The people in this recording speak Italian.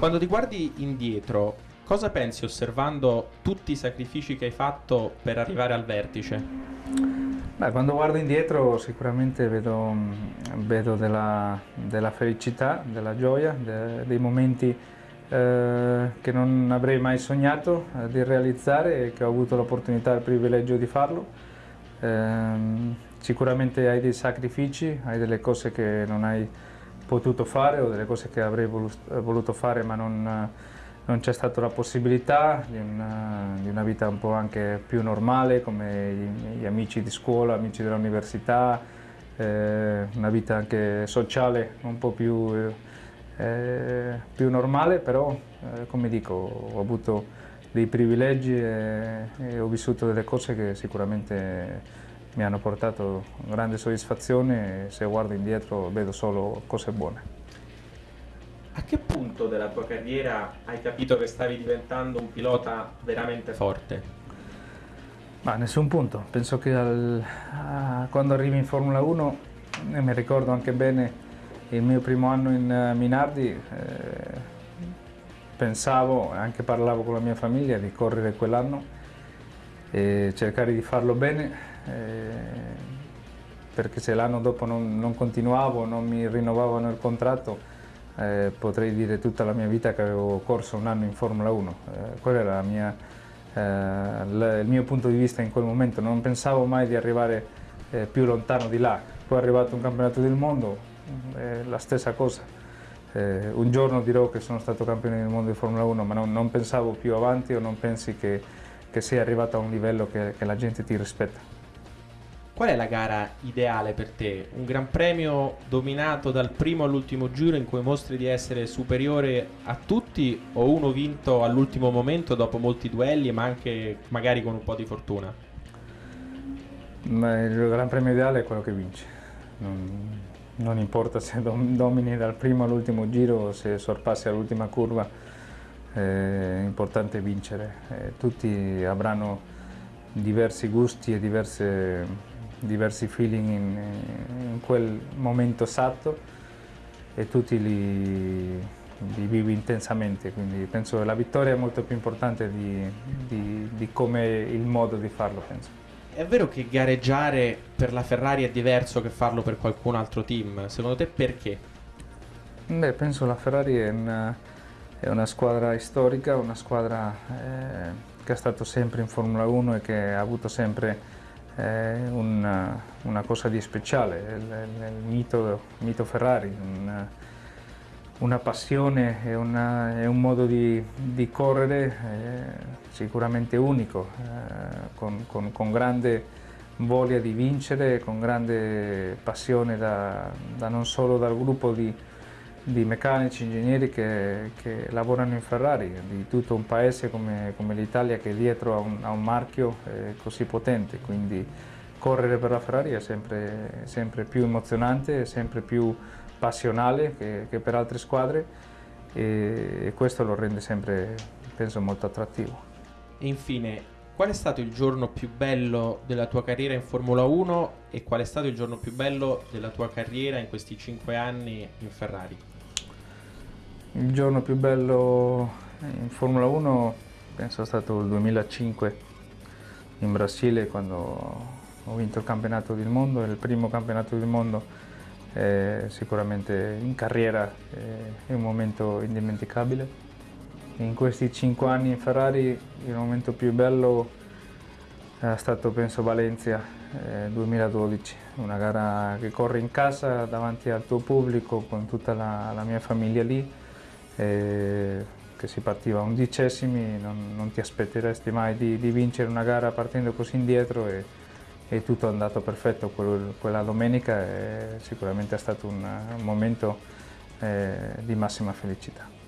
Quando ti guardi indietro, cosa pensi osservando tutti i sacrifici che hai fatto per arrivare al vertice? Beh, quando guardo indietro sicuramente vedo, vedo della, della, felicità, della gioia, de, dei momenti eh, che non avrei mai sognato eh, di realizzare e che ho avuto l'opportunità e il privilegio di farlo. Eh, Sicuramente hai dei sacrifici, hai delle cose che non hai potuto fare o delle cose che avrei voluto fare ma non, non c'è stata la possibilità di una, di una, vita un po' anche più normale come gli, amici di scuola, amici dell'università, eh, una vita anche sociale un po' più, eh, più normale, però eh, come dico ho avuto dei privilegi e, e ho vissuto delle cose che sicuramente mi hanno portato grande soddisfazione e se guardo indietro vedo solo cose buone. A che punto della tua carriera hai capito che stavi diventando un pilota veramente forte? Ma nessun punto, penso che al, a, quando arrivi in Formula 1, e mi ricordo anche bene il mio primo anno in uh, Minardi, eh, pensavo, anche parlavo con la mia famiglia di correre quell'anno e cercare di farlo bene eh, perché se l'anno dopo non, non, continuavo, non mi rinnovavano il contratto, eh, potrei dire tutta la mia vita che avevo corso un anno in Formula 1. Eh, quello era mia, eh, il mio punto di vista in quel momento, non pensavo mai di arrivare eh, più lontano di là. Poi è arrivato un campionato del mondo, è la stessa cosa. Un giorno dirò che sono stato campione del mondo di Formula 1, ma non, non pensavo più avanti o non pensi che, che sei arrivato a un livello che, che la gente ti rispetta. Qual è la gara ideale per te? Un gran premio dominato dal primo all'ultimo giro in cui mostri di essere superiore a tutti o uno vinto all'ultimo momento dopo molti duelli ma anche magari con un po' di fortuna? Ma il gran premio ideale è quello che vince. Non, non importa se domini dal primo all'ultimo giro o se sorpassi all'ultima curva, è importante vincere. Eh, tutti avranno diversi gusti e diverse diversi feeling in, in quel momento esatto e tutti li, li, vivi intensamente, quindi penso che la vittoria è molto più importante di, di, di come il modo di farlo, penso. È vero che gareggiare per la Ferrari è diverso che farlo per qualcun altro team, secondo te perché? Beh, penso la Ferrari è una, è una squadra storica, una squadra eh, che è stato sempre in Formula 1 e che ha avuto sempre è una, una cosa di speciale, il, il mito, mito, Ferrari, una, una passione e, una, e, un modo di, di correre eh, sicuramente unico, eh, con, con, con, grande voglia di vincere, con grande passione da, da non solo dal gruppo di, di meccanici, ingegneri che, che, lavorano in Ferrari, di tutto un paese come, come l'Italia che dietro ha un, un marchio eh, così potente, quindi correre per la Ferrari è sempre, sempre più emozionante, sempre più passionale che, che per altre squadre e, e questo lo rende sempre, penso, molto attrattivo. E infine, qual è stato il giorno più bello della tua carriera in Formula 1 e qual è stato il giorno più bello della tua carriera in questi cinque anni in Ferrari? Il giorno più bello in Formula 1 penso è stato il 2005 in Brasile quando ho vinto il campionato del mondo, il primo campionato del mondo eh, sicuramente in carriera eh, è un momento indimenticabile. In questi cinque anni in Ferrari il momento più bello è stato penso Valencia eh, 2012, una gara che corri in casa davanti al tuo pubblico con tutta la, la mia famiglia lì eh, che si partiva undicesimi, non, non ti aspetteresti mai di, di, vincere una gara partendo così indietro e, e tutto è andato perfetto. Quel, quella domenica e sicuramente è stato un, un momento eh, di massima felicità.